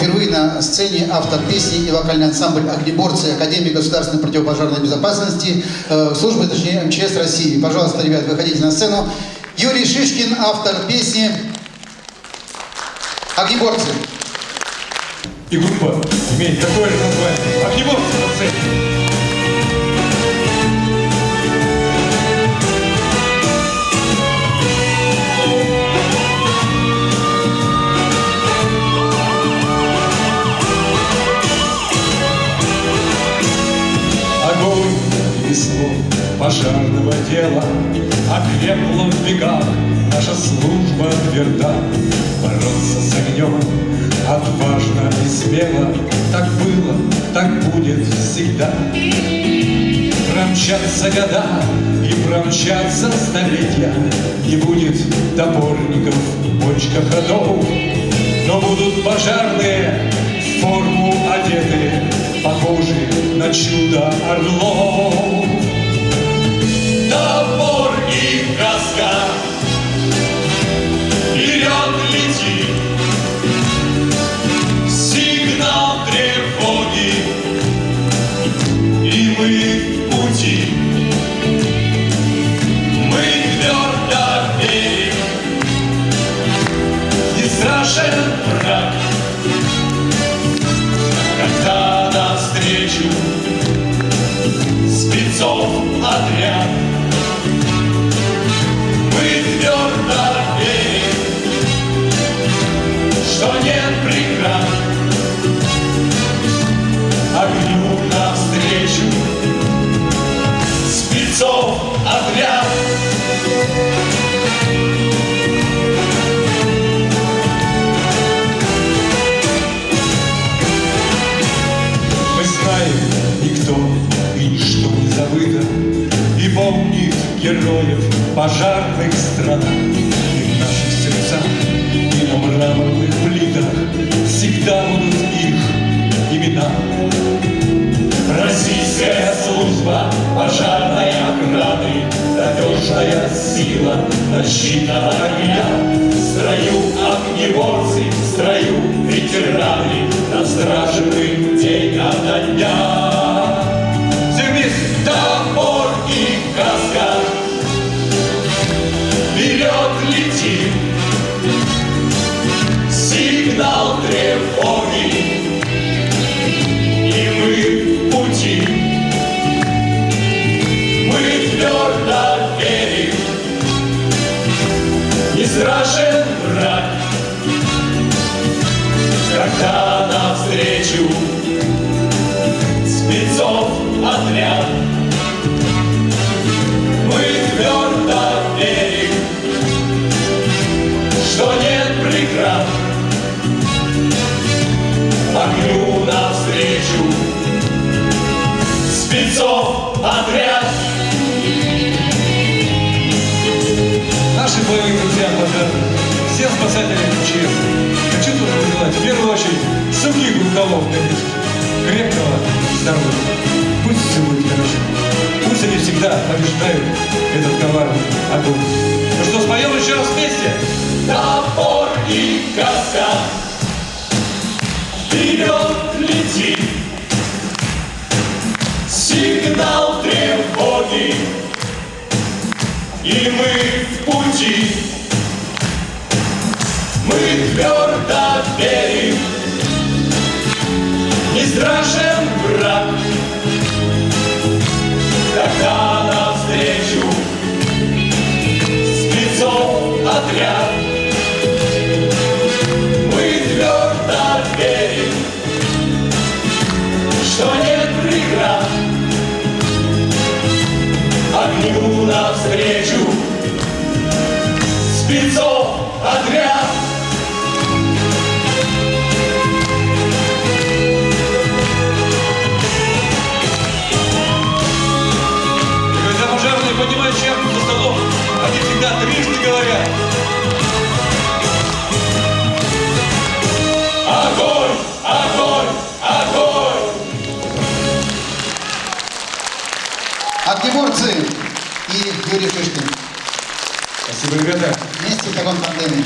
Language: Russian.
Впервые на сцене автор песни и вокальный ансамбль «Огнеборцы» Академии государственной противопожарной безопасности, э, службы, точнее, МЧС России. Пожалуйста, ребят, выходите на сцену. Юрий Шишкин, автор песни «Огнеборцы». И группа имеет такое же название. Огнеборцы пожарного дела Окрепла в бегах наша служба тверда. Бороться с огнем отважно и смело Так было, так будет всегда. Промчатся года и промчатся столетия Не будет топорников, бочка ходов. Но будут пожарные в форму одетые Похожи на чудо орлов навстречу Спецов отряд. Мы твердо верим Что нет преград. Огню навстречу. Спецов отряд героев пожарных стран. И в наших сердцах, и на мраморных плитах Всегда будут их имена. Российская служба пожарной охраны Надежная сила защитного огня. Строю огнеборцы, навстречу. Спецов отряд. Мы твердо верим, что нет преград. Огню навстречу. Спецов отряд конечно, крепкого здоровья. Пусть все будет хорошо. Пусть они всегда побеждают этот коварный огонь. Ну что, споем еще раз вместе? Топор и коса Вперед лети Сигнал тревоги И мы в пути Мы твердо верим страшен враг. Когда навстречу Спецов отряд Мы твердо верим, что нет преград. Огню навстречу говорят. Огонь, огонь, огонь «Огнеборцы» и Юрий Шишкин. Спасибо, ребята. Вместе в таком тандеме.